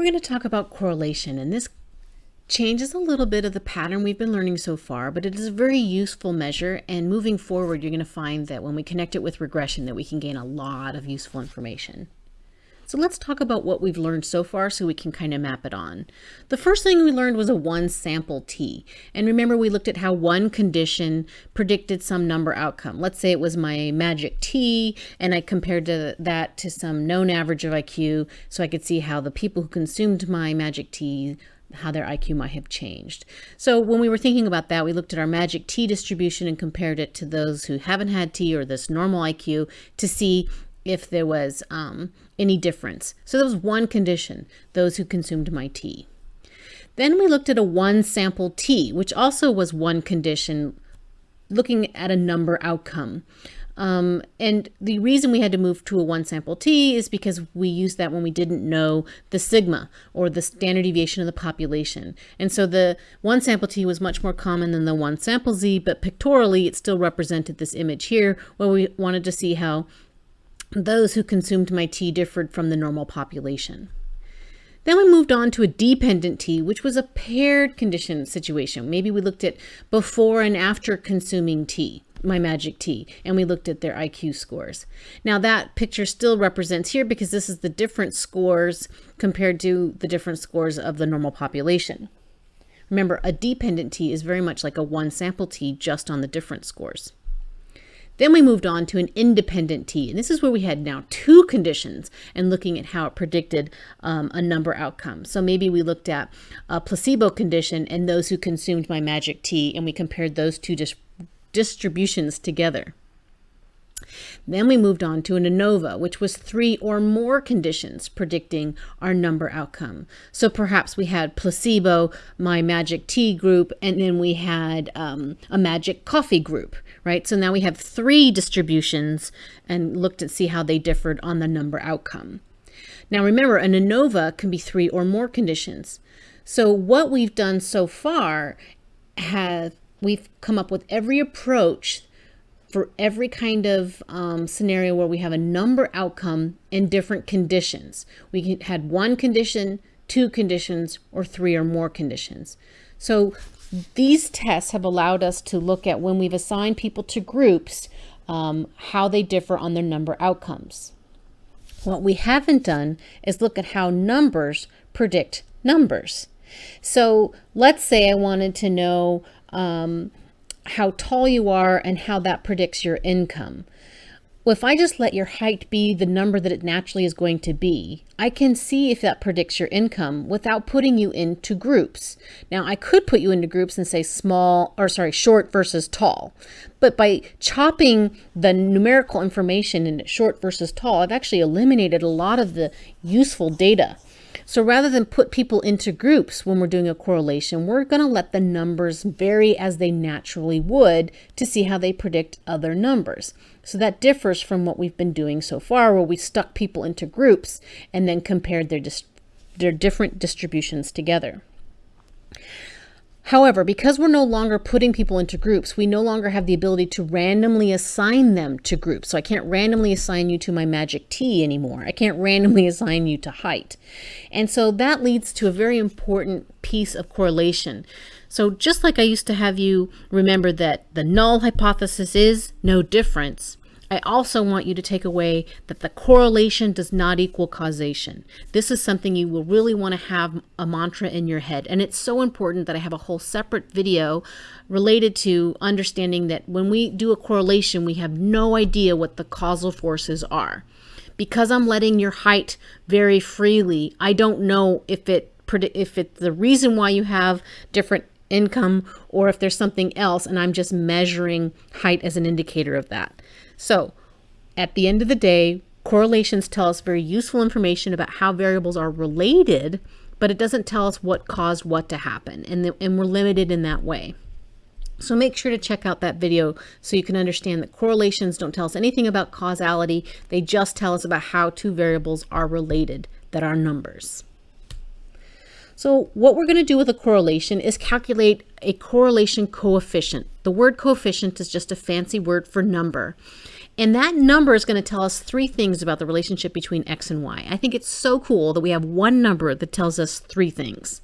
We're going to talk about correlation, and this changes a little bit of the pattern we've been learning so far, but it is a very useful measure. And moving forward, you're going to find that when we connect it with regression, that we can gain a lot of useful information. So let's talk about what we've learned so far so we can kind of map it on. The first thing we learned was a one sample t. And remember we looked at how one condition predicted some number outcome. Let's say it was my magic tea and I compared to that to some known average of IQ so I could see how the people who consumed my magic tea how their IQ might have changed. So when we were thinking about that, we looked at our magic T distribution and compared it to those who haven't had tea or this normal IQ to see if there was um, any difference. So that was one condition, those who consumed my tea. Then we looked at a one sample T, which also was one condition, looking at a number outcome. Um, and the reason we had to move to a one sample T is because we used that when we didn't know the sigma or the standard deviation of the population. And so the one sample T was much more common than the one sample Z, but pictorially it still represented this image here where we wanted to see how those who consumed my tea differed from the normal population. Then we moved on to a dependent T, which was a paired condition situation. Maybe we looked at before and after consuming tea, my magic tea, and we looked at their IQ scores. Now that picture still represents here because this is the different scores compared to the different scores of the normal population. Remember, a dependent T is very much like a one sample T just on the different scores. Then we moved on to an independent T, and this is where we had now two conditions and looking at how it predicted um, a number outcome. So maybe we looked at a placebo condition and those who consumed my magic tea, and we compared those two dis distributions together. Then we moved on to an ANOVA, which was three or more conditions predicting our number outcome. So perhaps we had placebo, my magic tea group, and then we had um, a magic coffee group, right? So now we have three distributions and looked at see how they differed on the number outcome. Now remember, an ANOVA can be three or more conditions. So what we've done so far have we've come up with every approach for every kind of um, scenario where we have a number outcome in different conditions. We had one condition, two conditions, or three or more conditions. So these tests have allowed us to look at when we've assigned people to groups, um, how they differ on their number outcomes. What we haven't done is look at how numbers predict numbers. So let's say I wanted to know um, how tall you are and how that predicts your income. Well, if I just let your height be the number that it naturally is going to be, I can see if that predicts your income without putting you into groups. Now, I could put you into groups and say small, or sorry, short versus tall. But by chopping the numerical information into short versus tall, I've actually eliminated a lot of the useful data. So rather than put people into groups when we're doing a correlation, we're going to let the numbers vary as they naturally would to see how they predict other numbers. So that differs from what we've been doing so far where we stuck people into groups and then compared their, their different distributions together. However, because we're no longer putting people into groups, we no longer have the ability to randomly assign them to groups. So I can't randomly assign you to my magic tea anymore. I can't randomly assign you to height. And so that leads to a very important piece of correlation. So just like I used to have you remember that the null hypothesis is no difference, I also want you to take away that the correlation does not equal causation. This is something you will really want to have a mantra in your head. And it's so important that I have a whole separate video related to understanding that when we do a correlation, we have no idea what the causal forces are. Because I'm letting your height vary freely, I don't know if it if it's the reason why you have different income or if there's something else and I'm just measuring height as an indicator of that. So at the end of the day, correlations tell us very useful information about how variables are related, but it doesn't tell us what caused what to happen. And, the, and we're limited in that way. So make sure to check out that video so you can understand that correlations don't tell us anything about causality. They just tell us about how two variables are related that are numbers. So what we're going to do with a correlation is calculate a correlation coefficient. The word coefficient is just a fancy word for number. And that number is going to tell us three things about the relationship between X and Y. I think it's so cool that we have one number that tells us three things.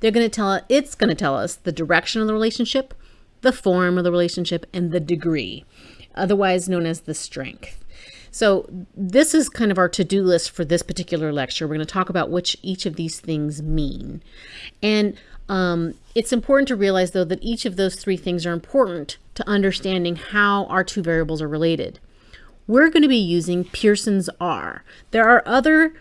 They're going to tell it's going to tell us the direction of the relationship, the form of the relationship, and the degree, otherwise known as the strength. So this is kind of our to-do list for this particular lecture. We're going to talk about which each of these things mean. And um, it's important to realize, though, that each of those three things are important to understanding how our two variables are related we're going to be using Pearson's R. There are other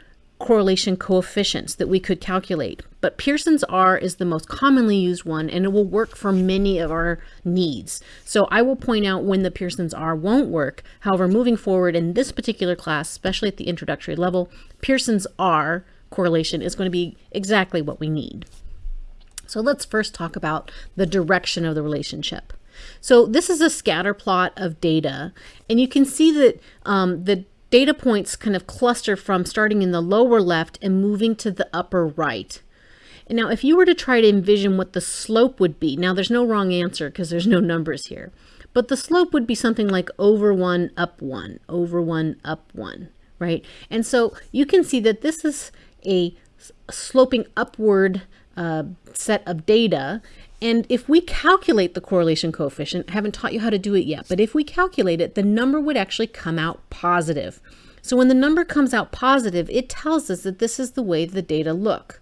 correlation coefficients that we could calculate, but Pearson's R is the most commonly used one and it will work for many of our needs. So I will point out when the Pearson's R won't work. However, moving forward in this particular class, especially at the introductory level, Pearson's R correlation is going to be exactly what we need. So let's first talk about the direction of the relationship. So this is a scatter plot of data, and you can see that um, the data points kind of cluster from starting in the lower left and moving to the upper right. And now if you were to try to envision what the slope would be, now there's no wrong answer because there's no numbers here, but the slope would be something like over one, up one, over one, up one, right? And so you can see that this is a sloping upward uh, set of data and if we calculate the correlation coefficient, I haven't taught you how to do it yet, but if we calculate it, the number would actually come out positive. So when the number comes out positive, it tells us that this is the way the data look.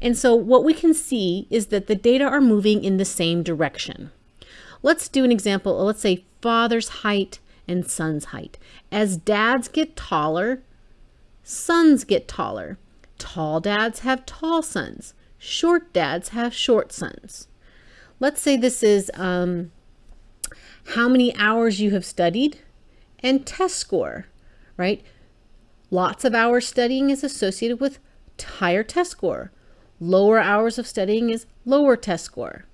And so what we can see is that the data are moving in the same direction. Let's do an example. Let's say father's height and son's height. As dads get taller, sons get taller. Tall dads have tall sons. Short dads have short sons let's say this is um, how many hours you have studied and test score, right? Lots of hours studying is associated with higher test score. Lower hours of studying is lower test score.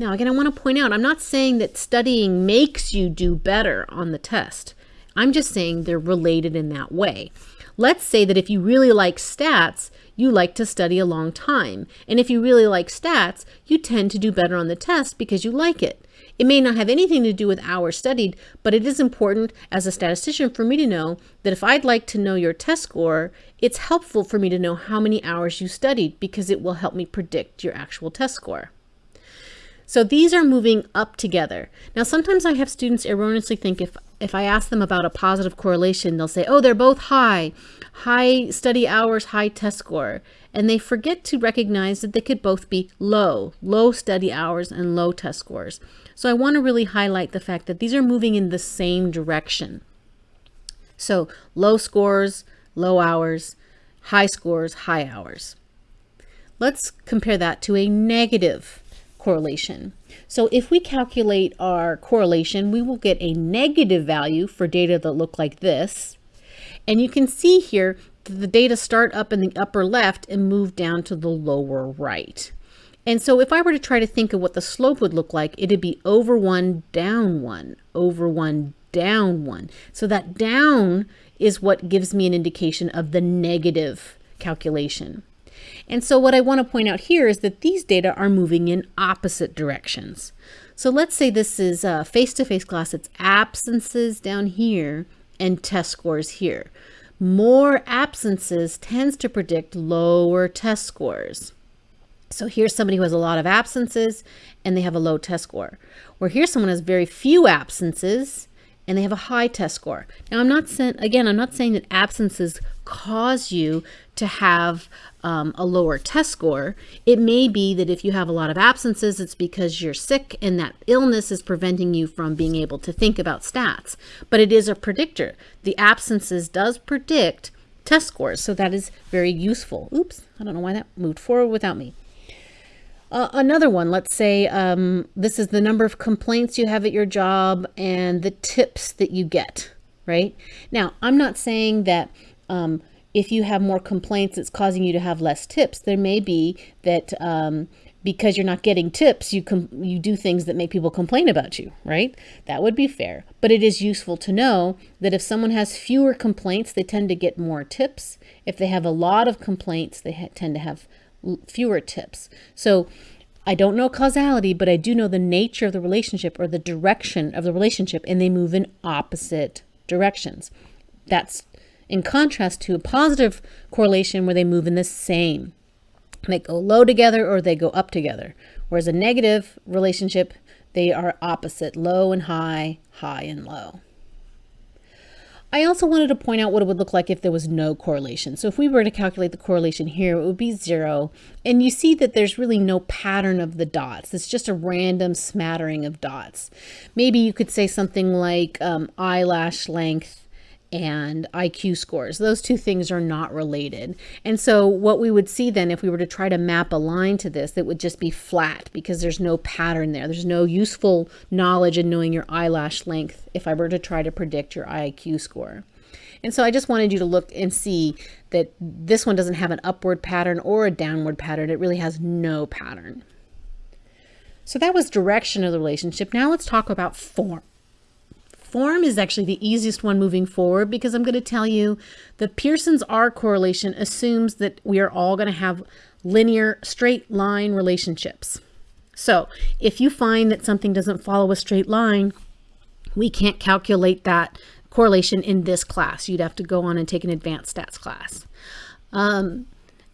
Now, again, I want to point out, I'm not saying that studying makes you do better on the test. I'm just saying they're related in that way. Let's say that if you really like stats, you like to study a long time. And if you really like stats, you tend to do better on the test because you like it. It may not have anything to do with hours studied, but it is important as a statistician for me to know that if I'd like to know your test score, it's helpful for me to know how many hours you studied because it will help me predict your actual test score. So these are moving up together. Now, sometimes I have students erroneously think if, if I ask them about a positive correlation, they'll say, oh, they're both high, high study hours, high test score. And they forget to recognize that they could both be low, low study hours and low test scores. So I want to really highlight the fact that these are moving in the same direction. So low scores, low hours, high scores, high hours. Let's compare that to a negative correlation. So if we calculate our correlation, we will get a negative value for data that look like this. And you can see here that the data start up in the upper left and move down to the lower right. And so if I were to try to think of what the slope would look like, it'd be over one, down one, over one, down one. So that down is what gives me an indication of the negative calculation. And so what I want to point out here is that these data are moving in opposite directions. So let's say this is a face-to-face -face class. It's absences down here and test scores here. More absences tends to predict lower test scores. So here's somebody who has a lot of absences and they have a low test score. Or here's someone who has very few absences and they have a high test score. Now I'm not saying, again, I'm not saying that absences cause you to have um, a lower test score. It may be that if you have a lot of absences, it's because you're sick and that illness is preventing you from being able to think about stats. But it is a predictor. The absences does predict test scores, so that is very useful. Oops, I don't know why that moved forward without me. Uh, another one, let's say um, this is the number of complaints you have at your job and the tips that you get, right? Now, I'm not saying that um, if you have more complaints, it's causing you to have less tips. There may be that um, because you're not getting tips, you you do things that make people complain about you, right? That would be fair. But it is useful to know that if someone has fewer complaints, they tend to get more tips. If they have a lot of complaints, they tend to have fewer tips. So I don't know causality, but I do know the nature of the relationship or the direction of the relationship, and they move in opposite directions. That's in contrast to a positive correlation where they move in the same. They go low together or they go up together. Whereas a negative relationship, they are opposite, low and high, high and low. I also wanted to point out what it would look like if there was no correlation. So if we were to calculate the correlation here, it would be zero. And you see that there's really no pattern of the dots. It's just a random smattering of dots. Maybe you could say something like um, eyelash length and IQ scores. Those two things are not related. And so what we would see then if we were to try to map a line to this, it would just be flat because there's no pattern there. There's no useful knowledge in knowing your eyelash length if I were to try to predict your IQ score. And so I just wanted you to look and see that this one doesn't have an upward pattern or a downward pattern. It really has no pattern. So that was direction of the relationship. Now let's talk about form. Form is actually the easiest one moving forward because I'm going to tell you the Pearson's R correlation assumes that we are all going to have linear straight line relationships. So if you find that something doesn't follow a straight line, we can't calculate that correlation in this class. You'd have to go on and take an advanced stats class. Um,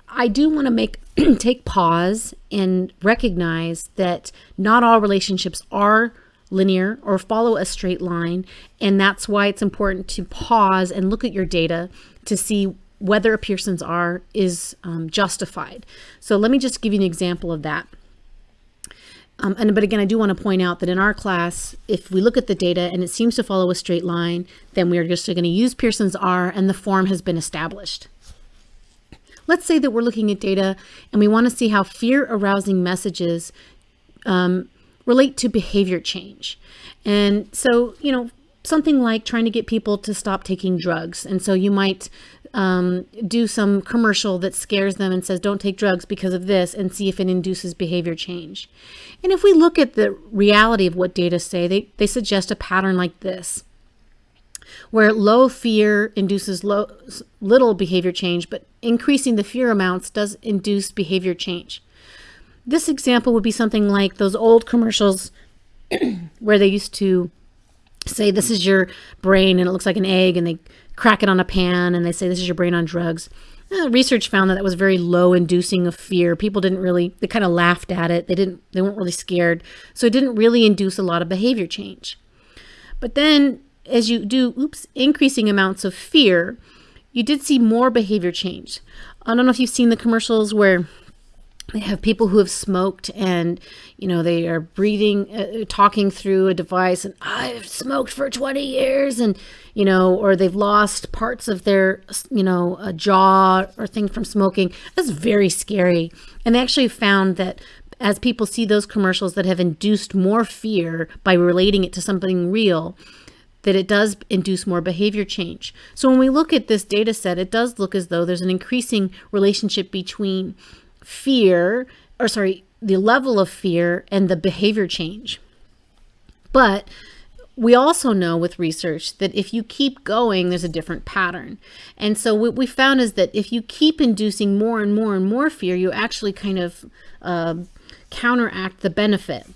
I do want to make take pause and recognize that not all relationships are linear or follow a straight line. And that's why it's important to pause and look at your data to see whether a Pearson's R is um, justified. So let me just give you an example of that. Um, and but again, I do want to point out that in our class, if we look at the data and it seems to follow a straight line, then we are just going to use Pearson's R and the form has been established. Let's say that we're looking at data and we want to see how fear arousing messages um, relate to behavior change. And so, you know, something like trying to get people to stop taking drugs. And so you might um, do some commercial that scares them and says, don't take drugs because of this and see if it induces behavior change. And if we look at the reality of what data say, they, they suggest a pattern like this, where low fear induces low, little behavior change, but increasing the fear amounts does induce behavior change. This example would be something like those old commercials where they used to say this is your brain and it looks like an egg and they crack it on a pan and they say this is your brain on drugs. Uh, research found that that was very low inducing of fear. People didn't really, they kind of laughed at it. They didn't, they weren't really scared. So it didn't really induce a lot of behavior change. But then as you do, oops, increasing amounts of fear, you did see more behavior change. I don't know if you've seen the commercials where they have people who have smoked and you know they are breathing uh, talking through a device and i've smoked for 20 years and you know or they've lost parts of their you know a jaw or thing from smoking that's very scary and they actually found that as people see those commercials that have induced more fear by relating it to something real that it does induce more behavior change. So when we look at this data set, it does look as though there's an increasing relationship between fear, or sorry, the level of fear and the behavior change. But we also know with research that if you keep going, there's a different pattern. And so what we found is that if you keep inducing more and more and more fear, you actually kind of uh, counteract the benefit.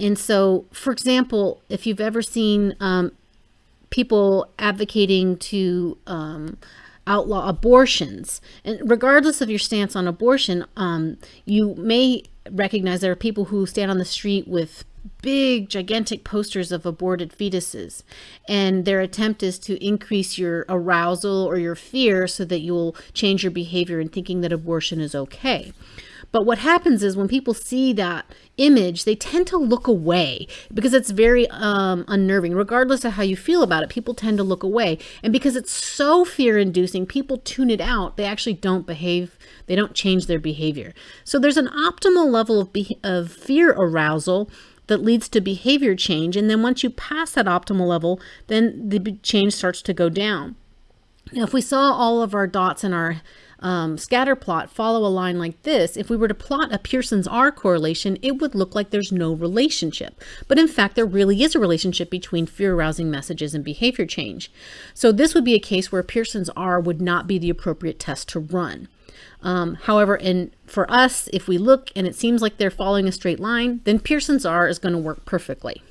And so, for example, if you've ever seen um, people advocating to um, outlaw abortions. And regardless of your stance on abortion, um, you may recognize there are people who stand on the street with big, gigantic posters of aborted fetuses. And their attempt is to increase your arousal or your fear so that you'll change your behavior in thinking that abortion is okay. But what happens is when people see that image, they tend to look away because it's very um, unnerving. Regardless of how you feel about it, people tend to look away. And because it's so fear inducing, people tune it out. They actually don't behave, they don't change their behavior. So there's an optimal level of, of fear arousal that leads to behavior change. And then once you pass that optimal level, then the change starts to go down. Now, if we saw all of our dots in our um, scatter plot follow a line like this, if we were to plot a Pearson's R correlation, it would look like there's no relationship. But in fact, there really is a relationship between fear-arousing messages and behavior change. So this would be a case where Pearson's R would not be the appropriate test to run. Um, however, in for us, if we look and it seems like they're following a straight line, then Pearson's R is going to work perfectly.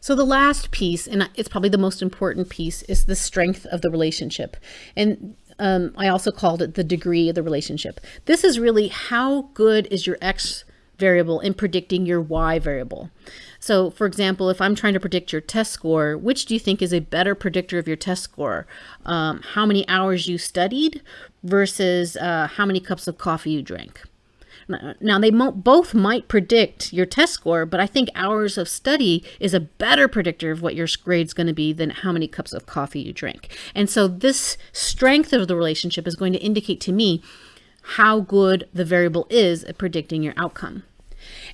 So the last piece, and it's probably the most important piece, is the strength of the relationship. And um, I also called it the degree of the relationship. This is really how good is your X variable in predicting your Y variable. So for example, if I'm trying to predict your test score, which do you think is a better predictor of your test score? Um, how many hours you studied versus uh, how many cups of coffee you drank? Now, they both might predict your test score, but I think hours of study is a better predictor of what your grade's going to be than how many cups of coffee you drink. And so this strength of the relationship is going to indicate to me how good the variable is at predicting your outcome.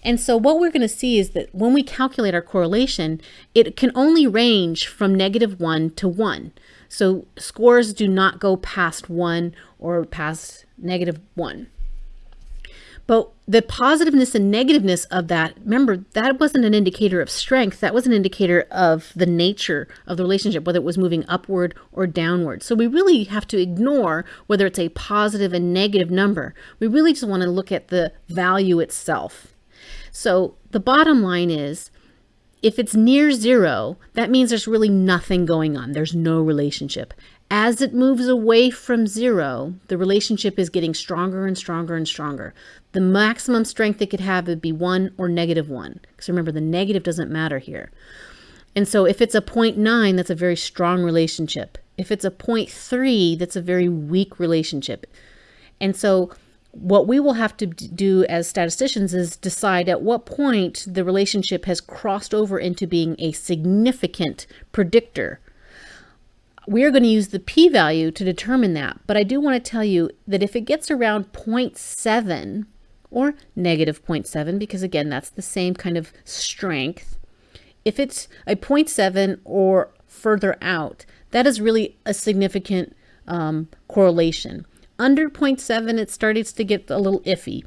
And so what we're going to see is that when we calculate our correlation, it can only range from negative 1 to 1. So scores do not go past 1 or past negative 1. But the positiveness and negativeness of that, remember, that wasn't an indicator of strength. That was an indicator of the nature of the relationship, whether it was moving upward or downward. So we really have to ignore whether it's a positive and negative number. We really just want to look at the value itself. So the bottom line is, if it's near zero, that means there's really nothing going on. There's no relationship. As it moves away from zero, the relationship is getting stronger and stronger and stronger. The maximum strength it could have would be one or negative one. Because remember, the negative doesn't matter here. And so if it's a 0.9, that's a very strong relationship. If it's a 0.3, that's a very weak relationship. And so what we will have to do as statisticians is decide at what point the relationship has crossed over into being a significant predictor we are going to use the p-value to determine that. But I do want to tell you that if it gets around 0.7 or negative 0.7, because again, that's the same kind of strength, if it's a 0.7 or further out, that is really a significant um, correlation. Under 0.7, it starts to get a little iffy.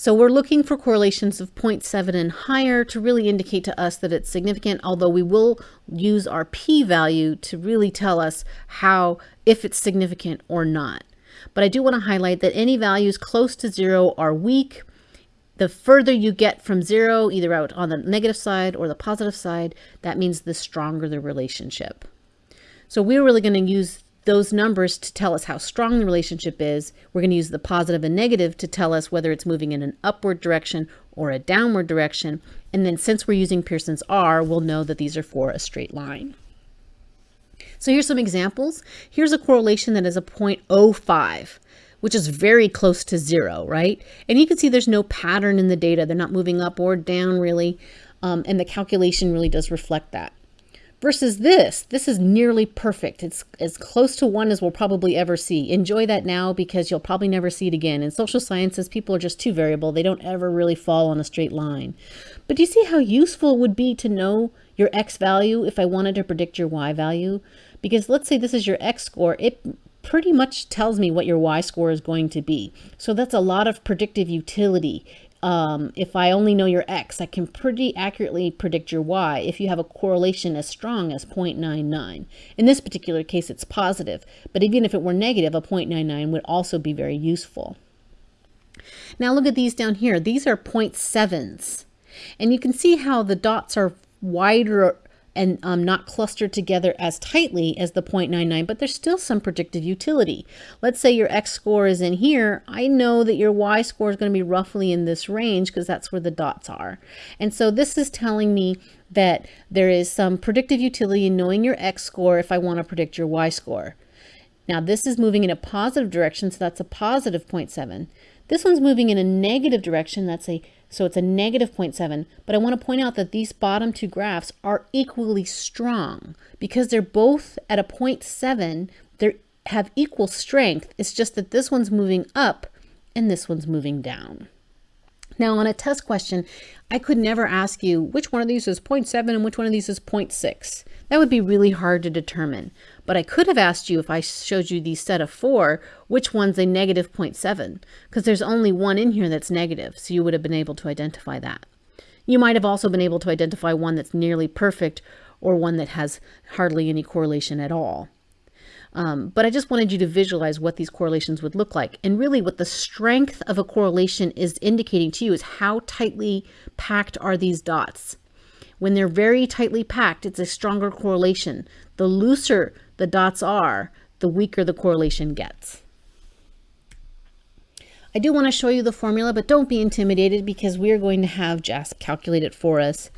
So we're looking for correlations of 0.7 and higher to really indicate to us that it's significant, although we will use our p-value to really tell us how, if it's significant or not. But I do want to highlight that any values close to zero are weak. The further you get from zero, either out on the negative side or the positive side, that means the stronger the relationship. So we're really going to use those numbers to tell us how strong the relationship is. We're going to use the positive and negative to tell us whether it's moving in an upward direction or a downward direction. And then since we're using Pearson's R, we'll know that these are for a straight line. So here's some examples. Here's a correlation that is a 0.05 which is very close to zero, right? And you can see there's no pattern in the data. They're not moving up or down really. Um, and the calculation really does reflect that versus this. This is nearly perfect. It's as close to one as we'll probably ever see. Enjoy that now because you'll probably never see it again. In social sciences, people are just too variable. They don't ever really fall on a straight line. But do you see how useful it would be to know your X value if I wanted to predict your Y value? Because let's say this is your X score. It pretty much tells me what your Y score is going to be. So that's a lot of predictive utility um, if I only know your X, I can pretty accurately predict your Y if you have a correlation as strong as 0.99. In this particular case, it's positive, but even if it were negative, a 0.99 would also be very useful. Now look at these down here. These are 0.7s. And you can see how the dots are wider and um, not clustered together as tightly as the 0.99, but there's still some predictive utility. Let's say your X score is in here. I know that your Y score is going to be roughly in this range because that's where the dots are. And so this is telling me that there is some predictive utility in knowing your X score if I want to predict your Y score. Now this is moving in a positive direction, so that's a positive 0.7. This one's moving in a negative direction, that's a so it's a negative 0.7, but I want to point out that these bottom two graphs are equally strong because they're both at a 0.7, they have equal strength. It's just that this one's moving up and this one's moving down. Now on a test question, I could never ask you which one of these is 0.7 and which one of these is 0.6. That would be really hard to determine. But I could have asked you if I showed you the set of four, which one's a negative 0.7, because there's only one in here that's negative, so you would have been able to identify that. You might have also been able to identify one that's nearly perfect or one that has hardly any correlation at all. Um, but I just wanted you to visualize what these correlations would look like. And really what the strength of a correlation is indicating to you is how tightly packed are these dots. When they're very tightly packed, it's a stronger correlation. The looser the dots are, the weaker the correlation gets. I do want to show you the formula, but don't be intimidated because we are going to have JASP calculate it for us.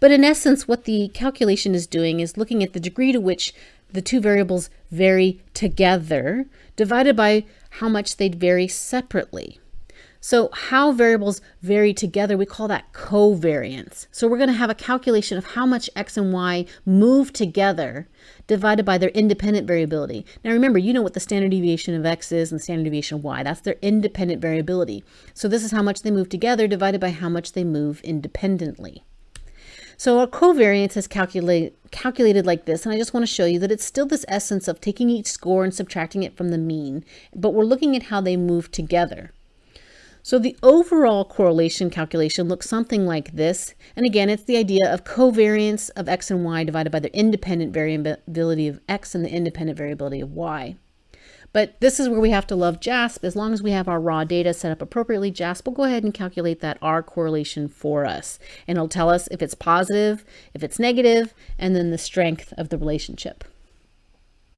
But in essence, what the calculation is doing is looking at the degree to which the two variables vary together divided by how much they'd vary separately. So how variables vary together, we call that covariance. So we're going to have a calculation of how much x and y move together divided by their independent variability. Now remember, you know what the standard deviation of x is and the standard deviation of y. That's their independent variability. So this is how much they move together divided by how much they move independently. So our covariance is calculate, calculated like this, and I just want to show you that it's still this essence of taking each score and subtracting it from the mean, but we're looking at how they move together. So the overall correlation calculation looks something like this. And again, it's the idea of covariance of x and y divided by the independent variability of x and the independent variability of y. But this is where we have to love JASP. As long as we have our raw data set up appropriately, JASP will go ahead and calculate that R correlation for us. And it'll tell us if it's positive, if it's negative, and then the strength of the relationship.